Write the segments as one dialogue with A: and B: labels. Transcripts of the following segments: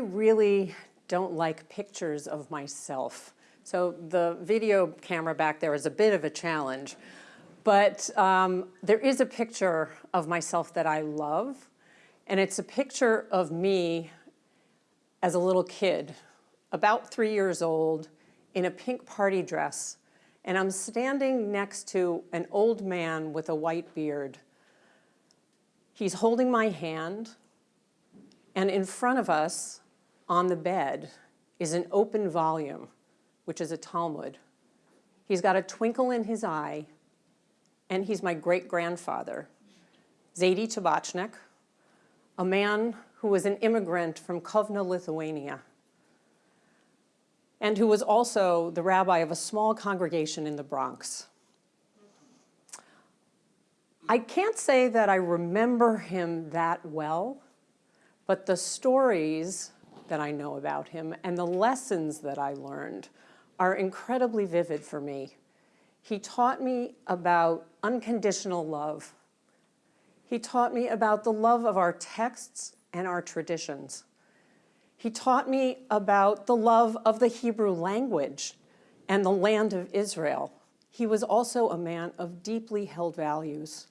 A: really don't like pictures of myself. So the video camera back there is a bit of a challenge. But um, there is a picture of myself that I love. And it's a picture of me as a little kid, about three years old, in a pink party dress. And I'm standing next to an old man with a white beard. He's holding my hand. And in front of us, on the bed, is an open volume, which is a Talmud. He's got a twinkle in his eye, and he's my great-grandfather, Zadie Tabachnik, a man who was an immigrant from Kovno, Lithuania, and who was also the rabbi of a small congregation in the Bronx. I can't say that I remember him that well, but the stories that I know about him and the lessons that I learned are incredibly vivid for me. He taught me about unconditional love. He taught me about the love of our texts and our traditions. He taught me about the love of the Hebrew language and the land of Israel. He was also a man of deeply held values.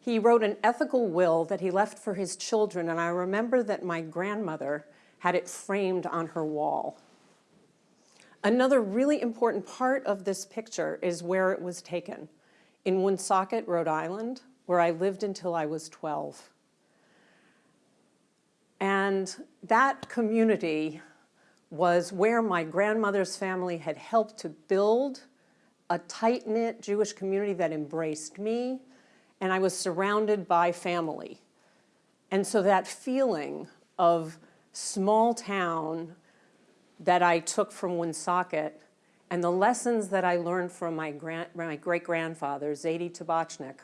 A: He wrote an ethical will that he left for his children, and I remember that my grandmother had it framed on her wall. Another really important part of this picture is where it was taken, in Woonsocket, Rhode Island, where I lived until I was 12. And that community was where my grandmother's family had helped to build a tight-knit Jewish community that embraced me, and I was surrounded by family. And so that feeling of small town that I took from Woonsocket and the lessons that I learned from my, grand, my great-grandfather, Zadie Tabachnik,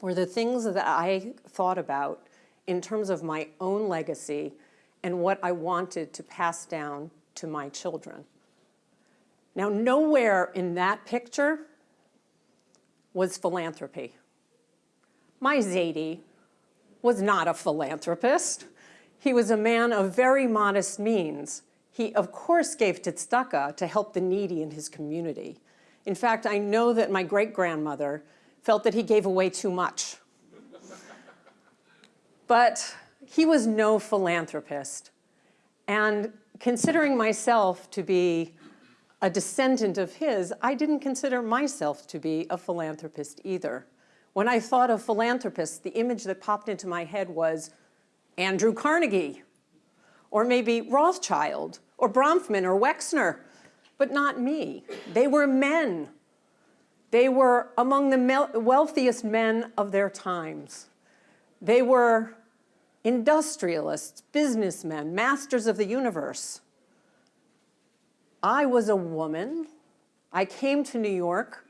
A: were the things that I thought about in terms of my own legacy and what I wanted to pass down to my children. Now, nowhere in that picture was philanthropy. My Zadie was not a philanthropist. He was a man of very modest means. He, of course, gave tzedakah to help the needy in his community. In fact, I know that my great-grandmother felt that he gave away too much. but he was no philanthropist. And considering myself to be a descendant of his, I didn't consider myself to be a philanthropist either. When I thought of philanthropists, the image that popped into my head was Andrew Carnegie, or maybe Rothschild, or Bronfman, or Wexner, but not me. They were men. They were among the wealthiest men of their times. They were industrialists, businessmen, masters of the universe. I was a woman. I came to New York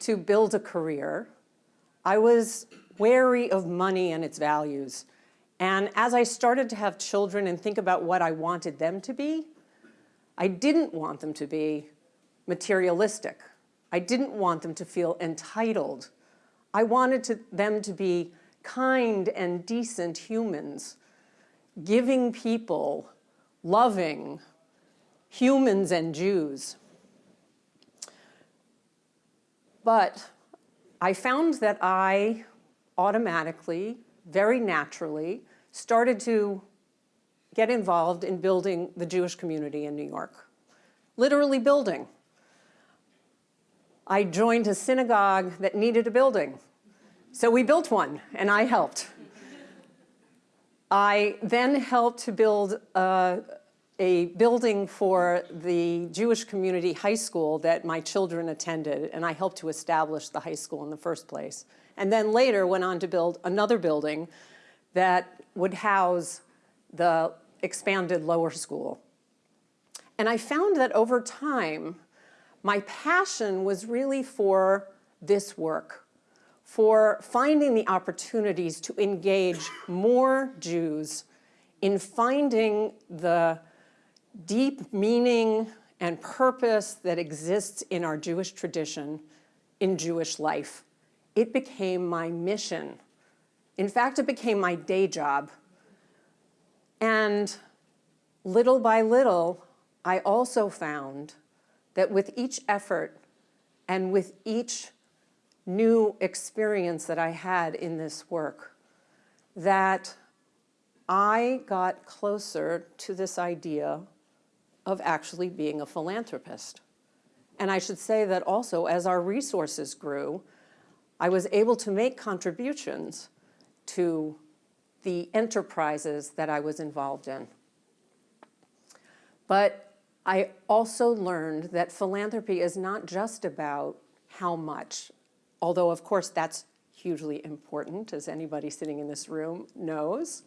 A: to build a career. I was wary of money and its values. And as I started to have children and think about what I wanted them to be, I didn't want them to be materialistic. I didn't want them to feel entitled. I wanted to, them to be kind and decent humans, giving people, loving humans and Jews. But I found that I automatically very naturally started to get involved in building the Jewish community in New York, literally building. I joined a synagogue that needed a building. So we built one, and I helped. I then helped to build uh, a building for the Jewish community high school that my children attended, and I helped to establish the high school in the first place and then later went on to build another building that would house the expanded lower school. And I found that over time, my passion was really for this work, for finding the opportunities to engage more Jews in finding the deep meaning and purpose that exists in our Jewish tradition in Jewish life it became my mission. In fact, it became my day job. And little by little, I also found that with each effort and with each new experience that I had in this work, that I got closer to this idea of actually being a philanthropist. And I should say that also as our resources grew, I was able to make contributions to the enterprises that I was involved in. But I also learned that philanthropy is not just about how much, although of course that's hugely important, as anybody sitting in this room knows.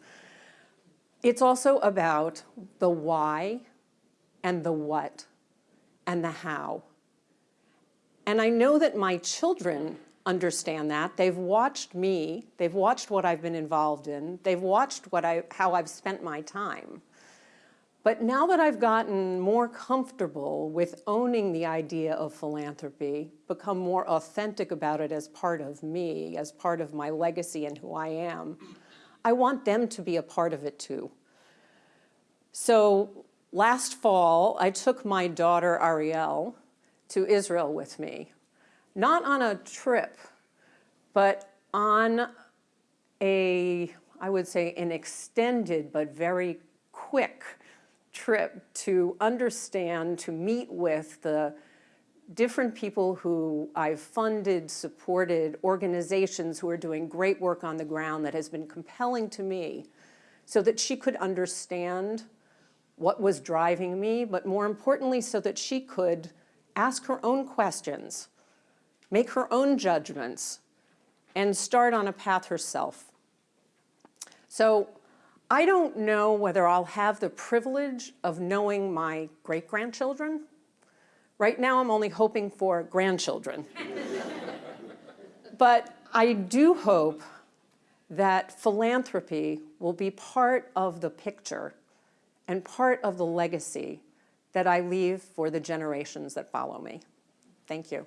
A: It's also about the why and the what and the how. And I know that my children understand that. They've watched me, they've watched what I've been involved in, they've watched what I, how I've spent my time. But now that I've gotten more comfortable with owning the idea of philanthropy, become more authentic about it as part of me, as part of my legacy and who I am, I want them to be a part of it too. So last fall, I took my daughter Ariel to Israel with me. Not on a trip, but on a, I would say, an extended but very quick trip to understand, to meet with the different people who I've funded, supported, organizations who are doing great work on the ground that has been compelling to me so that she could understand what was driving me, but more importantly, so that she could ask her own questions, make her own judgments, and start on a path herself. So I don't know whether I'll have the privilege of knowing my great-grandchildren. Right now, I'm only hoping for grandchildren. but I do hope that philanthropy will be part of the picture and part of the legacy that I leave for the generations that follow me. Thank you.